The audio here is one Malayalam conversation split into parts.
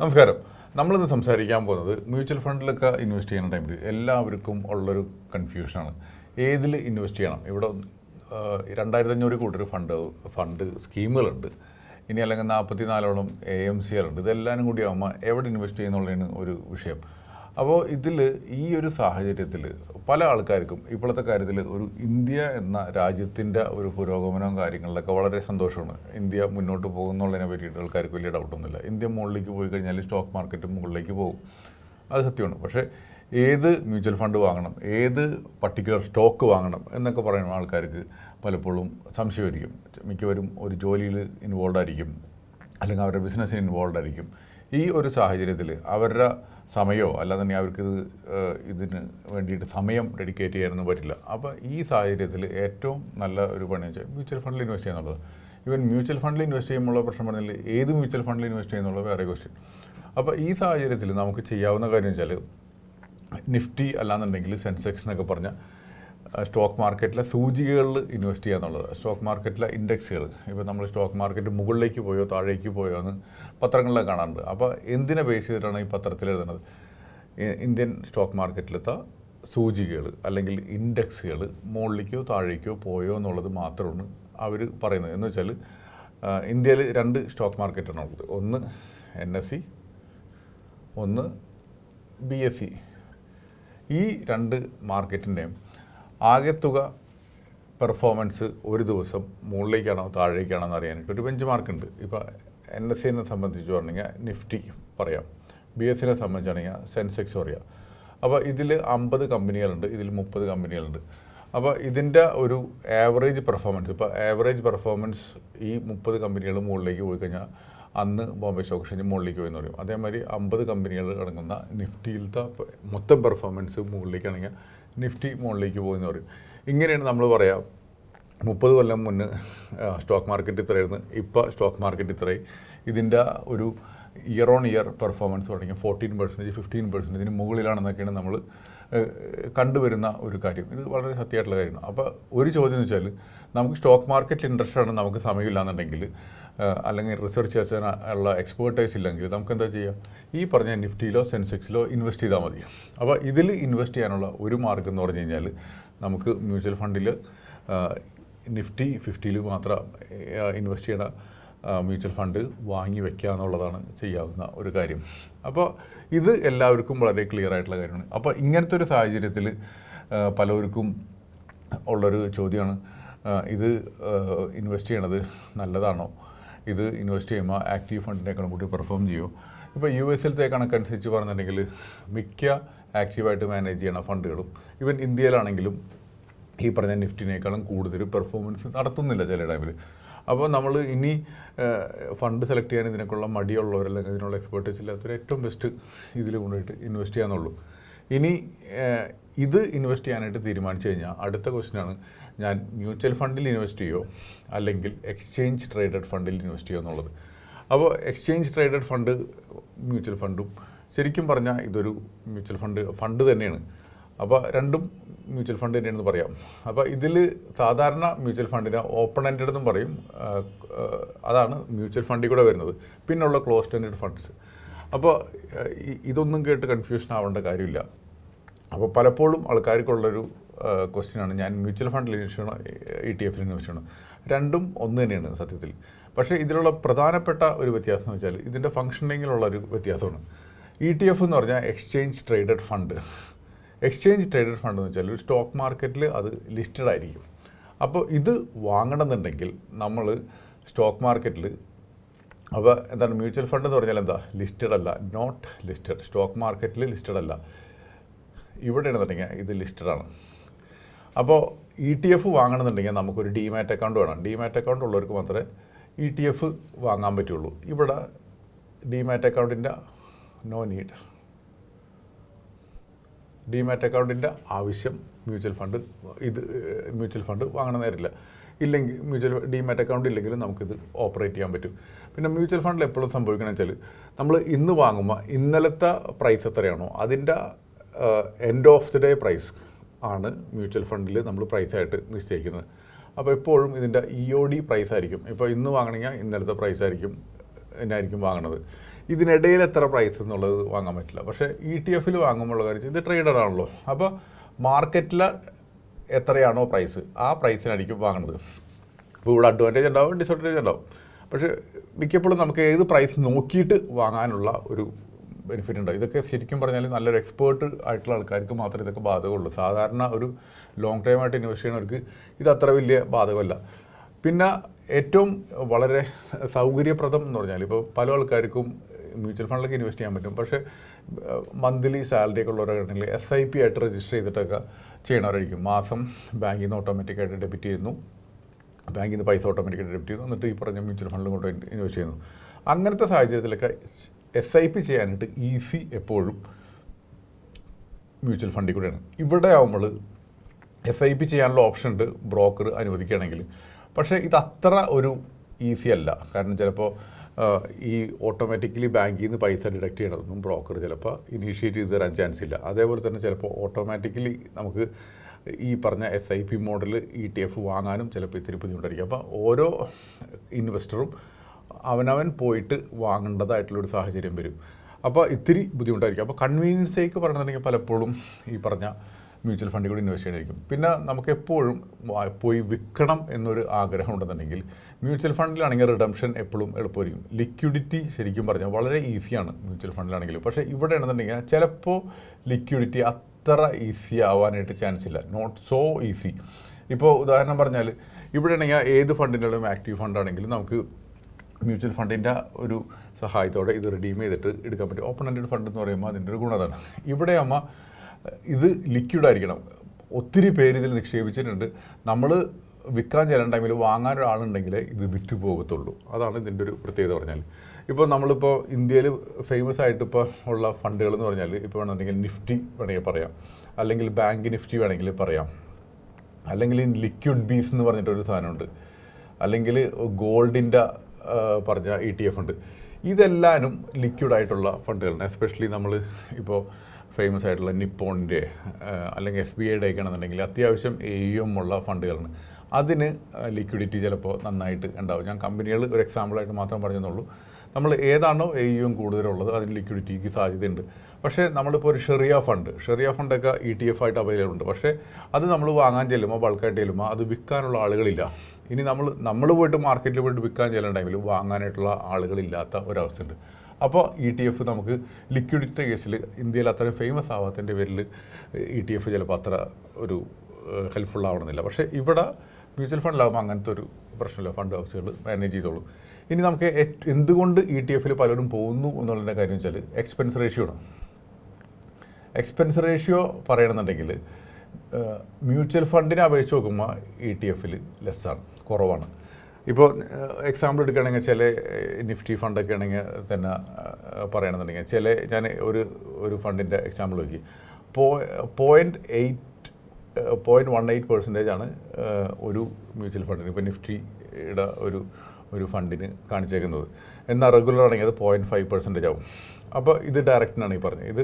നമസ്കാരം. നമ്മളിന്ന് സംസാരിക്കാൻ പോകുന്നത് മ്യൂച്വൽ ഫണ്ടിലൊക്കെ ഇൻവെസ്റ്റ് ചെയ്യുന്ന ടൈമിൽ എല്ലാവർക്കും ഉള്ളൊരു കൺഫ്യൂഷനാണ്. ഏതിൽ ഇൻവെസ്റ്റ് ചെയ്യണം? ഇവിടെ രണ്ടായിരത്തി അഞ്ഞൂറ് കൂടുതൽ ഫണ്ട് ഫണ്ട് സ്കീമുകളുണ്ട്. ഇനി അല്ലെങ്കിൽ നാൽപ്പത്തി നാലോളം എ എം സി ഉണ്ട് ഇതെല്ലാവരും കൂടി ആകുമ്പോൾ എവിടെ ഇൻവെസ്റ്റ് ചെയ്യുന്നുള്ളതാണ് ഒരു വിഷയം. അപ്പോൾ ഇതിൽ ഈ ഒരു സാഹചര്യത്തിൽ പല ആൾക്കാർക്കും ഇപ്പോഴത്തെ കാര്യത്തിൽ ഒരു ഇന്ത്യ എന്ന രാജ്യത്തിന്റെ ഒരു പുരോഗമനവും കാര്യങ്ങളിലൊക്കെ വളരെ സന്തോഷമാണ്. ഇന്ത്യ മുന്നോട്ട് പോകുന്നുള്ളതിനെ പറ്റിയിട്ട് ആൾക്കാർക്ക് വലിയ ഡൗട്ടൊന്നുമില്ല ഇന്ത്യ മുകളിലേക്ക് പോയി കഴിഞ്ഞാൽ സ്റ്റോക്ക് മാർക്കറ്റ് മുകളിലേക്ക് പോകും. അത് സത്യമാണ്. പക്ഷേ ഏത് മ്യൂച്വൽ ഫണ്ട് വാങ്ങണം ഏത് പർട്ടിക്കുലർ സ്റ്റോക്ക് വാങ്ങണം എന്നൊക്കെ പറയുന്ന ആൾക്കാർക്ക് പലപ്പോഴും സംശയമായിരിക്കും. മിക്കവരും ഒരു ജോലിയിൽ ഇൻവോൾവ് ആയിരിക്കും. അല്ലെങ്കിൽ അവരുടെ ബിസിനസ്സിന് ഇൻവോൾവ് ആയിരിക്കും. ഈ ഒരു സാഹചര്യത്തിൽ അവരുടെ സമയമോ അല്ലാതെ അവർക്ക് ഇത് ഇതിന് വേണ്ടിയിട്ട് സമയം ഡെഡിക്കേറ്റ് ചെയ്യാനൊന്നും പറ്റില്ല. അപ്പോൾ ഈ സാഹചര്യത്തിൽ ഏറ്റവും നല്ല ഒരു പണി വെച്ചാൽ മ്യൂച്വൽ ഫണ്ടിൽ ഇൻവെസ്റ്റ് ചെയ്യുന്നുള്ളത് ഈവൻ മ്യൂച്വൽ ഫണ്ടിൽ ഇൻവെസ്റ്റ് ചെയ്യുമ്പോൾ പ്രശ്നം പറഞ്ഞാൽ ഏത് മ്യൂച്വൽ ഫണ്ടിൽ ഇൻവെസ്റ്റ് ചെയ്യുന്നുള്ള വേറെ ക്വസ്റ്റ്യൻ അപ്പോൾ ഈ സാഹചര്യത്തിൽ നമുക്ക് ചെയ്യാവുന്ന കാര്യം വെച്ചാൽ നിഫ്റ്റി അല്ലാന്നുണ്ടെങ്കിൽ സെൻസെക്സ് എന്നൊക്കെ പറഞ്ഞ സ്റ്റോക്ക് മാർക്കറ്റിലെ സൂചികകളിൽ ഇൻവെസ്റ്റ് ചെയ്യുക എന്നുള്ളത്. സ്റ്റോക്ക് മാർക്കറ്റിലെ ഇൻഡെക്സുകൾ. ഇപ്പോൾ നമ്മൾ സ്റ്റോക്ക് മാർക്കറ്റ് മുകളിലേക്ക് പോയോ താഴേക്ക് പോയോ എന്ന് പത്രങ്ങളിലൊക്കെ കാണാറുണ്ട്. അപ്പോൾ എന്തിനെ ബേസ് ചെയ്തിട്ടാണ് ഈ പത്രത്തിൽ എഴുതുന്നത്? ഇന്ത്യൻ സ്റ്റോക്ക് മാർക്കറ്റിലത്തെ സൂചികകൾ അല്ലെങ്കിൽ ഇൻഡെക്സുകൾ മുകളിലേക്കോ താഴേക്കോ പോയോ എന്നുള്ളത് മാത്രമാണ് അവർ പറയുന്നത്. എന്ന് വെച്ചാൽ ഇന്ത്യയിൽ രണ്ട് സ്റ്റോക്ക് മാർക്കറ്റാണ് ഉള്ളത്. ഒന്ന് എൻ എസ് സി ഒന്ന് ബി എസ് സി ഈ രണ്ട് മാർക്കറ്റിന്റെയും ആകെത്തുക പെർഫോമൻസ് ഒരു ദിവസം മുകളിലേക്കാണോ താഴേക്കാണോ എന്ന് അറിയാനായിട്ട് ഒരു ബെഞ്ച് മാർക്ക് ഉണ്ട് ഇപ്പോൾ എൻ എസ് സിനെ സംബന്ധിച്ച് പറഞ്ഞാൽ നിഫ്റ്റി പറയാം. ബി എസ് സിനെ സംബന്ധിച്ചാണെങ്കിൽ സെൻസെക്സ് പറയാം. അപ്പോൾ ഇതിൽ അമ്പത് കമ്പനികളുണ്ട് ഇതിൽ മുപ്പത് കമ്പനികളുണ്ട്. അപ്പോൾ ഇതിന്റെ ഒരു ആവറേജ് പെർഫോമൻസ് ഇപ്പോൾ ആവറേജ് പെർഫോമൻസ് ഈ മുപ്പത് കമ്പനികൾ മുകളിലേക്ക് പോയി കഴിഞ്ഞാൽ അന്ന് ബോംബെ സ്റ്റോക്ക് എക്സ്ചേഞ്ച് മുകളിലേക്ക് പോയി എന്ന് പറയും. അതേമാതിരി അമ്പത് കമ്പനികൾ അടങ്ങുന്ന നിഫ്റ്റിയിലത്തെ മൊത്തം പെർഫോമൻസ് മുകളിലേക്കാണെങ്കിൽ നിഫ്റ്റി മുകളിലേക്ക് പോകുമെന്ന് പറയും. ഇങ്ങനെയാണ് നമ്മൾ പറയാം മുപ്പത് കൊല്ലം മുന്നേ സ്റ്റോക്ക് മാർക്കറ്റ് ഇത്രയായിരുന്നു. ഇപ്പോൾ സ്റ്റോക്ക് മാർക്കറ്റ് ഇത്രയും ഇതിന്റെ ഒരു ഇയർ ഓൺ ഇയർ പെർഫോമൻസ് തുടങ്ങി. ഫോർട്ടീൻ പെർസെന്റേജ് ഫിഫ്റ്റീൻ പെർസെന്റേജിന് മുകളിലാണെന്നൊക്കെയാണ് നമ്മൾ കണ്ടുവരുന്ന ഒരു കാര്യം. ഇത് വളരെ സത്യമായിട്ടുള്ള കാര്യമാണ്. അപ്പോൾ ഒരു ചോദ്യം എന്ന് വെച്ചാൽ നമുക്ക് സ്റ്റോക്ക് മാർക്കറ്റിൽ ഇൻട്രസ്റ്റ് ആണ് നമുക്ക് സമയമില്ല എന്നുണ്ടെങ്കിൽ അല്ലെങ്കിൽ റിസർച്ച് ചെയ്യാൻ ഉള്ള എക്സ്പേർട്ടൈസ് ഇല്ലെങ്കിൽ നമുക്ക് എന്താ ചെയ്യുക ഈ പറഞ്ഞ നിഫ്റ്റിയിലോ സെൻസെക്സിലോ ഇൻവെസ്റ്റ് ചെയ്താൽ മതി. അപ്പോൾ ഇതിൽ ഇൻവെസ്റ്റ് ചെയ്യാനുള്ള ഒരു മാർഗം എന്ന് പറഞ്ഞു കഴിഞ്ഞാൽ നമുക്ക് മ്യൂച്വൽ ഫണ്ടിൽ നിഫ്റ്റി ഫിഫ്റ്റിയിൽ മാത്രം ഇൻവെസ്റ്റ് ചെയ്യണ മ്യൂച്വൽ ഫണ്ട് വാങ്ങി വെക്കുക എന്നുള്ളതാണ് ചെയ്യാവുന്ന ഒരു കാര്യം. അപ്പോൾ ഇത് എല്ലാവർക്കും വളരെ ക്ലിയർ ആയിട്ടുള്ള കാര്യമാണ്. അപ്പോൾ ഇങ്ങനത്തെ ഒരു സാഹചര്യത്തിൽ പലവർക്കും ഉള്ളൊരു ചോദ്യമാണ് ഇത് ഇൻവെസ്റ്റ് ചെയ്യണത് നല്ലതാണോ? ഇത് ഇൻവെസ്റ്റ് ചെയ്യുമ്പോൾ ആക്റ്റീവ് ഫണ്ടിനേക്കാളും കൂടി പെർഫോം ചെയ്യുമോ ഇപ്പോൾ യു എസിലത്തെ കണക്കനുസരിച്ച് പറഞ്ഞിട്ടുണ്ടെങ്കിൽ മിക്ക ആക്റ്റീവായിട്ട് മാനേജ് ചെയ്യണ ഫണ്ടുകളും ഈവൻ ഇന്ത്യയിലാണെങ്കിലും ഈ പറഞ്ഞ നിഫ്റ്റിനേക്കാളും കൂടുതൽ പെർഫോമൻസ് നടത്തുന്നില്ല ചില ടൈമിൽ അപ്പോൾ നമ്മൾ ഇനി ഫണ്ട് സെലക്ട് ചെയ്യാൻ ഇതിനൊക്കെയുള്ള മടിയുള്ളവർ അല്ലെങ്കിൽ ഇതിനുള്ള എക്സ്പെർട്ടീസ് ഇല്ലാത്തവർ ഏറ്റവും ബെസ്റ്റ് ഇതിൽ കൊണ്ടുപോയിട്ട് ഇൻവെസ്റ്റ് ചെയ്യാന്നുള്ളൂ. ഇനി ഇത് ഇൻവെസ്റ്റ് ചെയ്യാനായിട്ട് തീരുമാനിച്ചു കഴിഞ്ഞാൽ അടുത്ത ക്വസ്റ്റ്യനാണ് ഞാൻ മ്യൂച്വൽ ഫണ്ടിൽ ഇൻവെസ്റ്റ് ചെയ്യുമോ അല്ലെങ്കിൽ എക്സ്ചേഞ്ച് ട്രേഡഡ് ഫണ്ടിൽ ഇൻവെസ്റ്റ് ചെയ്യുമോ എന്നുള്ളത്. അപ്പോൾ എക്സ്ചേഞ്ച് ട്രേഡഡ് ഫണ്ട് മ്യൂച്വൽ ഫണ്ടും ശരിക്കും പറഞ്ഞാൽ ഇതൊരു മ്യൂച്വൽ ഫണ്ട് ഫണ്ട് തന്നെയാണ്. അപ്പോൾ രണ്ടും മ്യൂച്വൽ ഫണ്ട് തന്നെയാണെന്ന് പറയാം. അപ്പോൾ ഇതിൽ സാധാരണ മ്യൂച്വൽ ഫണ്ടിനെ ഓപ്പൺ എൻഡഡ് എന്നും പറയും. അതാണ് മ്യൂച്വൽ ഫണ്ടിൽ കൂടെ വരുന്നത്. പിന്നുള്ള ക്ലോസ്ഡ് എൻഡഡ് ഫണ്ട്സ് അപ്പോൾ ഇതൊന്നും കേട്ട് കൺഫ്യൂഷൻ ആവേണ്ട കാര്യമില്ല. അപ്പോൾ പലപ്പോഴും ആൾക്കാർക്കുള്ളൊരു ക്വസ്റ്റ്യനാണ് ഞാൻ മ്യൂച്വൽ ഫണ്ടിൽ ഇൻവെസ്റ്റ് ചെയ്യണോ ഇ ടി എഫിൽ ഇൻവെസ്റ്റ് ചെയ്യണോ. രണ്ടും ഒന്ന് തന്നെയാണ് സത്യത്തിൽ. പക്ഷേ ഇതിലുള്ള പ്രധാനപ്പെട്ട ഒരു വ്യത്യാസം എന്ന് വെച്ചാൽ ഇതിന്റെ ഫങ്ഷനിങ്ങിലുള്ള ഒരു വ്യത്യാസമാണ്. ഇ ടി എഫ് എന്ന് പറഞ്ഞാൽ exchange traded fund exchange traded fund എന്ന് വെച്ചാൽ ഒരു സ്റ്റോക്ക് മാർക്കറ്റിൽ അത് ലിസ്റ്റഡ് ആയിരിക്കും. അപ്പോൾ ഇത് വാങ്ങണമെന്നുണ്ടെങ്കിൽ നമ്മൾ സ്റ്റോക്ക് മാർക്കറ്റിൽ അപ്പോൾ എന്താണ് മ്യൂച്വൽ ഫണ്ട് എന്ന് പറഞ്ഞാൽ എന്താ? ലിസ്റ്റഡ് അല്ല നോട്ട് ലിസ്റ്റഡ് സ്റ്റോക്ക് മാർക്കറ്റിൽ ലിസ്റ്റഡ് അല്ല. ഇവിടെ ഇവിടെയാണെന്നുണ്ടെങ്കിൽ ഇത് ലിസ്റ്റഡ് ആണ്. അപ്പോൾ ഇ ടി എഫ് വാങ്ങണമെന്നുണ്ടെങ്കിൽ നമുക്കൊരു ഡിമാറ്റ് അക്കൗണ്ട് വേണം. ഡിമാറ്റ് അക്കൗണ്ട് ഉള്ളവർക്ക് മാത്രമേ ഇ ടി എഫ് വാങ്ങാൻ പറ്റുള്ളൂ. ഇവിടെ ഡിമാറ്റ് അക്കൗണ്ടിന്റെ നോ നീഡ്. ഡിമാറ്റ് അക്കൗണ്ടിന്റെ ആവശ്യം മ്യൂച്വൽ ഫണ്ട് ഇത് മ്യൂച്വൽ ഫണ്ട് വാങ്ങണ നേരില്ല ഇല്ലെങ്കിൽ മ്യൂച്വൽ ഡിമാറ്റ് അക്കൗണ്ട് ഇല്ലെങ്കിലും നമുക്കിത് ഓപ്പറേറ്റ് ചെയ്യാൻ പറ്റും. പിന്നെ മ്യൂച്വൽ ഫണ്ടിൽ എപ്പോഴും സംഭവിക്കണമെന്ന് വെച്ചാൽ നമ്മൾ ഇന്ന് വാങ്ങുമ്പോൾ ഇന്നലത്തെ പ്രൈസ് എത്രയാണോ അതിന്റെ end of the day price ആണ് മ്യൂച്വൽ ഫണ്ടിൽ നമ്മൾ പ്രൈസായിട്ട് നിശ്ചയിക്കുന്നത്. അപ്പോൾ എപ്പോഴും ഇതിന്റെ ഇ ഒ ഡി പ്രൈസ് ആയിരിക്കും. ഇപ്പോൾ ഇന്ന് വാങ്ങണമെങ്കിൽ ഇന്നലത്തെ പ്രൈസ് ആയിരിക്കും എന്നായിരിക്കും വാങ്ങണത്. ഇതിനിടയിൽ എത്ര പ്രൈസ് എന്നുള്ളത് വാങ്ങാൻ പറ്റില്ല. പക്ഷേ ഇ ടി എഫിൽ വാങ്ങുമ്പോൾ കാര്യം ഇത് ട്രേഡർ ആണല്ലോ. അപ്പോൾ മാർക്കറ്റിൽ എത്രയാണോ പ്രൈസ് ആ പ്രൈസിനായിരിക്കും വാങ്ങുന്നത്. ഇപ്പോൾ ഇവിടെ അഡ്വാന്റേജ് ഉണ്ടാവും ഡിസഡ്വാന്റേജ് ഉണ്ടാവും. പക്ഷേ മിക്കപ്പോഴും നമുക്ക് ഏത് പ്രൈസ് നോക്കിയിട്ട് വാങ്ങാനുള്ള ഒരു ബെനിഫിറ്റ് ഉണ്ട് ഇതൊക്കെ ശരിക്കും പറഞ്ഞാൽ നല്ലൊരു എക്സ്പേർട്ട് ആയിട്ടുള്ള ആൾക്കാർക്ക് മാത്രമേ ഇതൊക്കെ ബാധകമുള്ളൂ. സാധാരണ ഒരു ലോങ് ടൈം ആയിട്ട് ഇൻവെസ്റ്റ് ചെയ്യുന്നവർക്ക് ഇത് അത്ര വലിയ ബാധകമല്ല. പിന്നെ ഏറ്റവും വളരെ സൗകര്യപ്രദം എന്ന് പറഞ്ഞാൽ ഇപ്പോൾ പല ആൾക്കാർക്കും മ്യൂച്വൽ ഫണ്ടിലൊക്കെ ഇൻവെസ്റ്റ് ചെയ്യാൻ പറ്റും. പക്ഷേ മന്ത്ലി സാലറി ഒക്കെ ഉള്ളവരാണെങ്കിൽ എസ് ഐ പി ആയിട്ട് രജിസ്റ്റർ ചെയ്തിട്ടൊക്കെ ചെയ്യണവരായിരിക്കും മാസം ബാങ്കിൽ നിന്ന് ഓട്ടോമാറ്റിക്കായിട്ട് ഡെബിറ്റ് ചെയ്യുന്നു. ബാങ്കിൽ നിന്ന് പൈസ ഓട്ടോമാറ്റിക്കായിട്ട് ഡെബിറ്റ് ചെയ്യുന്നു. എന്നിട്ട് ഈ പറഞ്ഞ മ്യൂച്വൽ ഫണ്ടിലും കൊണ്ട് ഇൻവെസ്റ്റ് ചെയ്യുന്നു. അങ്ങനത്തെ സാഹചര്യത്തിലൊക്കെ എസ് ഐ പി ചെയ്യാനായിട്ട് ഈസി എപ്പോഴും മ്യൂച്വൽ ഫണ്ടിൽ കൂടെയാണ്. ഇവിടെ ആകുമ്പോൾ എസ് ഐ പി ചെയ്യാനുള്ള ഓപ്ഷൻ ഉണ്ട്. ബ്രോക്കർ അനുവദിക്കുകയാണെങ്കിൽ. പക്ഷേ ഇത് അത്ര ഒരു ഈസി അല്ല. കാരണം ചിലപ്പോൾ ഈ ഓട്ടോമാറ്റിക്കലി ബാങ്കിൽ നിന്ന് പൈസ ഡിഡക്ട് ചെയ്യണതൊന്നും ബ്രോക്കർ ചിലപ്പോൾ ഇനീഷ്യേറ്റ് ചെയ്ത് തരാൻ ചാൻസ് ഇല്ല. അതേപോലെ തന്നെ ചിലപ്പോൾ ഓട്ടോമാറ്റിക്കലി നമുക്ക് ഈ പറഞ്ഞ S I P model E T F വാങ്ങാനും ചിലപ്പോൾ ഇത്തിരി ബുദ്ധിമുട്ടായിരിക്കും. അപ്പോൾ ഓരോ ഇൻവെസ്റ്ററും അവനവൻ പോയിട്ട് വാങ്ങേണ്ടതായിട്ടുള്ളൊരു സാഹചര്യം വരും. അപ്പോൾ ഇത്തിരി ബുദ്ധിമുട്ടായിരിക്കും. അപ്പോൾ കൺവീനിയൻസേക്ക് പറഞ്ഞിട്ടുണ്ടെങ്കിൽ പലപ്പോഴും ഈ പറഞ്ഞ മ്യൂച്വൽ ഫണ്ടിൽ കൂടി ഇൻവെസ്റ്റ് ചെയ്യണമായിരിക്കും. പിന്നെ നമുക്ക് എപ്പോഴും പോയി വിൽക്കണം എന്നൊരു ആഗ്രഹം ഉണ്ടെന്നുണ്ടെങ്കിൽ മ്യൂച്വൽ ഫണ്ടിലാണെങ്കിൽ റിഡംഷൻ എപ്പോഴും എളുപ്പമായിരിക്കും. ലിക്വിഡിറ്റി ശരിക്കും പറഞ്ഞാൽ വളരെ ഈസിയാണ് മ്യൂച്വൽ ഫണ്ടിലാണെങ്കിൽ. പക്ഷേ ഇവിടെ ആണെന്നുണ്ടെങ്കിൽ ചിലപ്പോൾ ലിക്വിഡിറ്റി അത്ര ഈസി ആവാനായിട്ട് ചാൻസ് ഇല്ല. നോട്ട് സോ ഈസി ഇപ്പോൾ ഉദാഹരണം പറഞ്ഞാൽ ഇവിടെ ആണെങ്കിൽ ഏത് ഫണ്ടിന്റെയും ആക്റ്റീവ് ഫണ്ടാണെങ്കിലും നമുക്ക് മ്യൂച്വൽ ഫണ്ടിന്റെ ഒരു സഹായത്തോടെ ഇത് റിഡീം ചെയ്തിട്ട് എടുക്കാൻ പറ്റും. ഓപ്പൺ എൻഡഡ് ഫണ്ട് എന്ന് പറയുമ്പോൾ അതിന്റെ ഒരു ഗുണതാണ്. ഇവിടെ അമ്മ ഇത് ലിക്വിഡ് ആയിരിക്കണം. ഒത്തിരി പേര് ഇതിൽ നിക്ഷേപിച്ചിട്ടുണ്ട്. നമ്മൾ വിൽക്കാൻ ചെല്ലുന്ന ടൈമിൽ വാങ്ങാൻ ഒരാളുണ്ടെങ്കിൽ ഇത് വിറ്റ് പോകത്തുള്ളൂ. അതാണ് ഇതിന്റെ ഒരു പ്രത്യേകത പറഞ്ഞാൽ. ഇപ്പോൾ നമ്മളിപ്പോൾ ഇന്ത്യയിൽ ഫേമസ് ആയിട്ട് ഇപ്പോൾ ഉള്ള ഫണ്ടുകൾ എന്ന് പറഞ്ഞാൽ ഇപ്പോൾ വേണമെന്നുണ്ടെങ്കിൽ നിഫ്റ്റി വേണമെങ്കിൽ പറയാം. അല്ലെങ്കിൽ ബാങ്ക് നിഫ്റ്റി വേണമെങ്കിൽ പറയാം. അല്ലെങ്കിൽ ലിക്വിഡ് ബീസ് എന്ന് പറഞ്ഞിട്ടൊരു സാധനമുണ്ട്. അല്ലെങ്കിൽ ഗോൾഡിന്റെ പറഞ്ഞ ഇ ടി എഫ് ഉണ്ട്. ഇതെല്ലാനും ലിക്വിഡ് ആയിട്ടുള്ള ഫണ്ടുകളാണ് എസ്പെഷ്യലി നമ്മൾ ഇപ്പോൾ ഫേമസ് ആയിട്ടുള്ള നിപ്പോണിന്റെ അല്ലെങ്കിൽ എസ് ബി ഐയുടെ ഒക്കെ ആണെന്നുണ്ടെങ്കിൽ അത്യാവശ്യം എ ഉള്ള ഫണ്ടുകളാണ്. അതിന് ലിക്വിഡിറ്റി ചിലപ്പോൾ നന്നായിട്ട് ഉണ്ടാവും. ഞാൻ കമ്പനികൾ ഒരു എക്സാമ്പിളായിട്ട് മാത്രം പറഞ്ഞെന്നുള്ളൂ. നമ്മൾ ഏതാണോ എ യും കൂടുതലുള്ളത് അതിന് ലിക്വിഡിറ്റിക്ക് സാധ്യതയുണ്ട്. പക്ഷേ നമ്മളിപ്പോൾ ഒരു ഷെറിയ ഫണ്ട് ഷെറിയ ഫണ്ടൊക്കെ ഇ ടി എഫ് ആയിട്ട് അവൈലബിൾ ഉണ്ട്. പക്ഷേ അത് നമ്മൾ വാങ്ങാൻ ചെല്ലുമ്പോൾ ബൾക്കായിട്ട് ചെല്ലുമ്പോൾ അത് വിൽക്കാനുള്ള ആളുകളില്ല. ഇനി നമ്മൾ നമ്മൾ പോയിട്ട് മാർക്കറ്റിൽ പോയിട്ട് വിൽക്കാൻ ചെല്ലുന്ന ടൈമിൽ വാങ്ങാനായിട്ടുള്ള ആളുകളില്ലാത്ത ഒരവസ്ഥയുണ്ട്. അപ്പോൾ ഇ ടി എഫ് നമുക്ക് ലിക്വിഡിറ്റി കേസിൽ ഇന്ത്യയിൽ അത്രയും ഫേമസ് ആവാത്തതിന്റെ പേരിൽ ഇ ടി എഫ് ചിലപ്പോൾ അത്ര ഒരു ഹെൽപ്ഫുൾ ആവണമെന്നില്ല. പക്ഷേ ഇവിടെ മ്യൂച്വൽ ഫണ്ടിലാകുമ്പോൾ അങ്ങനത്തെ ഒരു പ്രശ്നമില്ല. ഫണ്ട് ഹൗസുകൾ മാനേജ് ചെയ്തോളൂ. ഇനി നമുക്ക് എന്തുകൊണ്ട് ഇ ടി എഫിൽ പലരും പോകുന്നു എന്നുള്ളതിന്റെ കാര്യം വെച്ചാൽ എക്സ്പെൻസ് റേഷ്യോ ആണ് എക്സ്പെൻസ് റേഷ്യോ പറയണമെന്നുണ്ടെങ്കിൽ മ്യൂച്വൽ ഫണ്ടിനെ അപേക്ഷിച്ച് നോക്കുമ്പോൾ ഇ ടി എഫിൽ ലെസ്സാണ് കുറവാണ്. ഇപ്പോൾ എക്സാമ്പിൾ എടുക്കുകയാണെങ്കിൽ ചില നിഫ്റ്റി ഫണ്ടൊക്കെ ആണെങ്കിൽ തന്നെ പറയണമെന്നുണ്ടെങ്കിൽ ചില ഞാൻ ഒരു ഒരു ഫണ്ടിന്റെ എക്സാമ്പിൾ നോക്കി. പോ point eight point one eight percentage ആണ് ഒരു മ്യൂച്വൽ ഫണ്ടിന് ഇപ്പോൾ നിഫ്റ്റിയുടെ ഒരു ഒരു ഫണ്ടിന് കാണിച്ചേക്കുന്നത്. എന്നാൽ റെഗുലർ ആണെങ്കിൽ അത് പോയിന്റ് ഫൈവ് പെർസെന്റേജ് ആവും. അപ്പോൾ ഇത് ഡയറക്റ്റിനാണ് ഈ പറഞ്ഞത്. ഇത്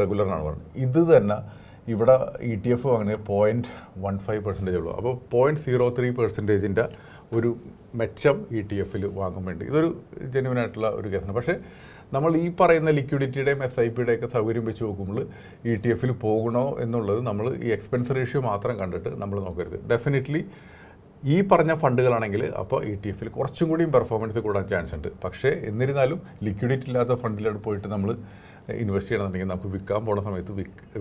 റെഗുലറിനാണ് പറഞ്ഞത്. ഇത് തന്നെ ഇവിടെ ഇ ടി എഫ് വാങ്ങുന്നത് പോയിന്റ് വൺ ഫൈവ് പെർസെന്റേജ് ഉള്ളൂ. അപ്പോൾ പോയിന്റ് സീറോ ത്രീ പെർസെന്റേജിന്റെ ഒരു മെച്ചം ഇ ടി എഫിൽ വാങ്ങാൻ വേണ്ടി. ഇതൊരു ജെന്യൂൻ ആയിട്ടുള്ള ഒരു കേസാണ് പക്ഷേ നമ്മൾ ഈ പറയുന്ന ലിക്വിഡിറ്റിയുടെയും എസ് ഐ പിയുടെ ഒക്കെ സൗകര്യം വെച്ച് നോക്കുമ്പോൾ ഇ ടി എഫിൽ പോകണോ എന്നുള്ളത് നമ്മൾ ഈ എക്സ്പെൻസ് റേഷ്യോ മാത്രം കണ്ടിട്ട് നമ്മൾ നോക്കരുത്. ഡെഫിനറ്റ്ലി ഈ പറഞ്ഞ ഫണ്ടുകളാണെങ്കിൽ അപ്പോൾ ഇ ടി എഫിൽ കുറച്ചും കൂടിയും പെർഫോമൻസ് കൂടാൻ ചാൻസ് ഉണ്ട്. പക്ഷേ എന്നിരുന്നാലും ലിക്വിഡിറ്റി ഇല്ലാത്ത ഫണ്ടിലോട്ട് പോയിട്ട് നമ്മൾ ഇൻവെസ്റ്റ് ചെയ്യണമെന്നുണ്ടെങ്കിൽ നമുക്ക് വിൽക്കാൻ പോണ സമയത്ത്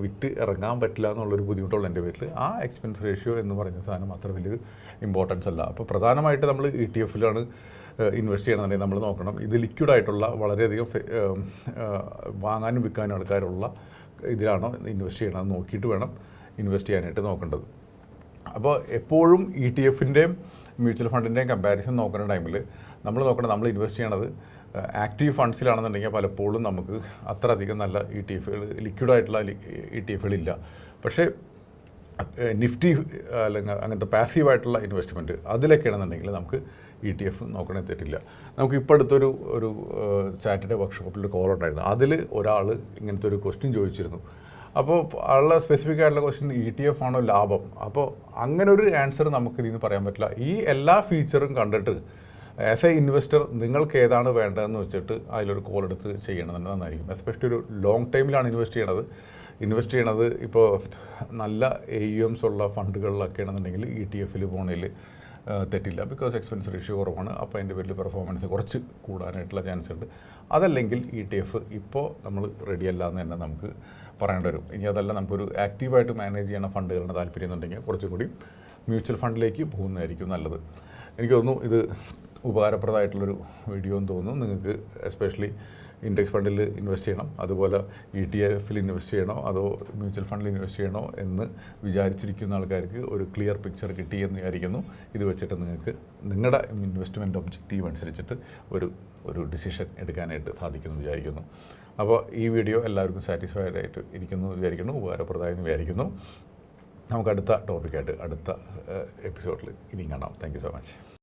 വിറ്റ് ഇറങ്ങാൻ പറ്റില്ല എന്നുള്ളൊരു ബുദ്ധിമുട്ടുള്ള എന്റെ പേരിൽ ആ എക്സ്പെൻസ് റേഷ്യോ എന്ന് പറയുന്ന സാധനം അത്ര വലിയൊരു ഇമ്പോർട്ടൻസ് അല്ല. അപ്പോൾ പ്രധാനമായിട്ട് നമ്മൾ ഇ ടി എഫിലാണ് ഇൻവെസ്റ്റ് ചെയ്യണമെന്നുണ്ടെങ്കിൽ നമ്മൾ നോക്കണം. ഇത് ലിക്വിഡ് ആയിട്ടുള്ള വളരെയധികം വാങ്ങാനും വിൽക്കാനും ആൾക്കാരുള്ള ഇതിലാണോ ഇൻവെസ്റ്റ് ചെയ്യണമെന്ന് നോക്കിയിട്ട് വേണം ഇൻവെസ്റ്റ് ചെയ്യാനായിട്ട് നോക്കേണ്ടത്. അപ്പോൾ എപ്പോഴും ഇ ടി എഫിന്റെയും മ്യൂച്വൽ ഫണ്ടിന്റെയും കമ്പാരിസൺ നോക്കുന്ന ടൈമിൽ നമ്മൾ നോക്കണം നമ്മൾ ഇൻവെസ്റ്റ് ചെയ്യണത് ആക്റ്റീവ് ഫണ്ട്സിലാണെന്നുണ്ടെങ്കിൽ പലപ്പോഴും നമുക്ക് അത്ര അധികം നല്ല ഇ ടി എഫുകൾ ലിക്വിഡായിട്ടുള്ള ഇ ടി എഫുകളില്ല പക്ഷേ നിഫ്റ്റി അല്ലെങ്കിൽ അങ്ങനത്തെ പാസീവായിട്ടുള്ള ഇൻവെസ്റ്റ്മെന്റ് അതിലൊക്കെയാണെന്നുണ്ടെങ്കിൽ നമുക്ക് ഇ ടി എഫ് നോക്കണേ തെറ്റില്ല. നമുക്ക് ഇപ്പോൾ അടുത്തൊരു ഒരു സാറ്റർഡേ വർക്ക്ഷോപ്പിൽ കോൾ ഉണ്ടായിരുന്നു. അതിൽ ഒരാൾ ഇങ്ങനത്തെ ഒരു ക്വസ്റ്റ്യൻ ചോദിച്ചിരുന്നു. അപ്പോൾ ആളുടെ സ്പെസിഫിക് ആയിട്ടുള്ള ക്വസ്റ്റ്യൻ ഇ ടി എഫ് ആണോ ലാഭം? അപ്പോൾ അങ്ങനെ ഒരു ആൻസർ നമുക്ക് ഇതിന് പറയാൻ പറ്റില്ല. ഈ എല്ലാ ഫീച്ചറും കണ്ടിട്ട് ആസ് എ ഇൻവെസ്റ്റർ നിങ്ങൾക്ക് ഏതാണ് വേണ്ടതെന്ന് വെച്ചിട്ട് അതിലൊരു കോൾ എടുത്ത് ചെയ്യണമെന്ന് നന്നായിരിക്കും. എസ്പെഷ്യലി ഒരു ലോങ് ടൈമിലാണ് ഇൻവെസ്റ്റ് ചെയ്യണത്. ഇൻവെസ്റ്റ് ചെയ്യണത് ഇപ്പോൾ നല്ല എ യു എംസ് ഉള്ള ഫണ്ടുകളിലൊക്കെ ആണെന്നുണ്ടെങ്കിൽ ഇ ടി എഫിൽ പോകണതിൽ തെറ്റില്ല. ബിക്കോസ് എക്സ്പെൻസ് റേഷ്യോ കുറവാണ്. അപ്പോൾ അതിന്റെ പേരിൽ പെർഫോമൻസ് കുറച്ച് കൂടാനായിട്ടുള്ള ചാൻസ് ഉണ്ട്. അതല്ലെങ്കിൽ ഇ ടി എഫ് ഇപ്പോൾ നമ്മൾ റെഡിയല്ല എന്ന് തന്നെ നമുക്ക് പറയേണ്ടി വരും. ഇനി അതല്ല നമുക്കൊരു ആക്റ്റീവായിട്ട് മാനേജ് ചെയ്യണ ഫണ്ടുകളുടെ താല്പര്യം എന്നുണ്ടെങ്കിൽ കുറച്ചും കൂടി മ്യൂച്വൽ ഫണ്ടിലേക്ക് പോകുന്നതായിരിക്കും നല്ലത്. എനിക്ക് തോന്നുന്നു ഇത് ഉപകാരപ്രദമായിട്ടുള്ളൊരു വീഡിയോ എന്ന് തോന്നുന്നു. നിങ്ങൾക്ക് എസ്പെഷ്യലി ഇൻഡെക്സ് ഫണ്ടിൽ ഇൻവെസ്റ്റ് ചെയ്യണം. അതുപോലെ ഇ ടി എഫിൽ ഇൻവെസ്റ്റ് ചെയ്യണോ? അതോ മ്യൂച്വൽ ഫണ്ടിൽ ഇൻവെസ്റ്റ് ചെയ്യണോ? എന്ന് വിചാരിച്ചിരിക്കുന്ന ആൾക്കാർക്ക് ഒരു ക്ലിയർ പിക്ചർ കിട്ടി എന്ന് വിചാരിക്കുന്നു. ഇത് വെച്ചിട്ട് നിങ്ങൾക്ക് നിങ്ങളുടെ ഇൻവെസ്റ്റ്മെന്റ് ഒബ്ജക്റ്റീവ് അനുസരിച്ചിട്ട് ഒരു ഒരു ഡിസിഷൻ എടുക്കാനായിട്ട് സാധിക്കുമെന്ന് വിചാരിക്കുന്നു. അപ്പോൾ ഈ വീഡിയോ എല്ലാവർക്കും സാറ്റിസ്ഫൈഡ് ആയിട്ട് ഇരിക്കുന്നു വിചാരിക്കുന്നു. ഉപകാരപ്രദമായെന്ന് വിചാരിക്കുന്നു. നമുക്ക് അടുത്ത ടോപ്പിക്കായിട്ട് അടുത്ത എപ്പിസോഡിൽ ഇനിയും കാണാം. Thank so much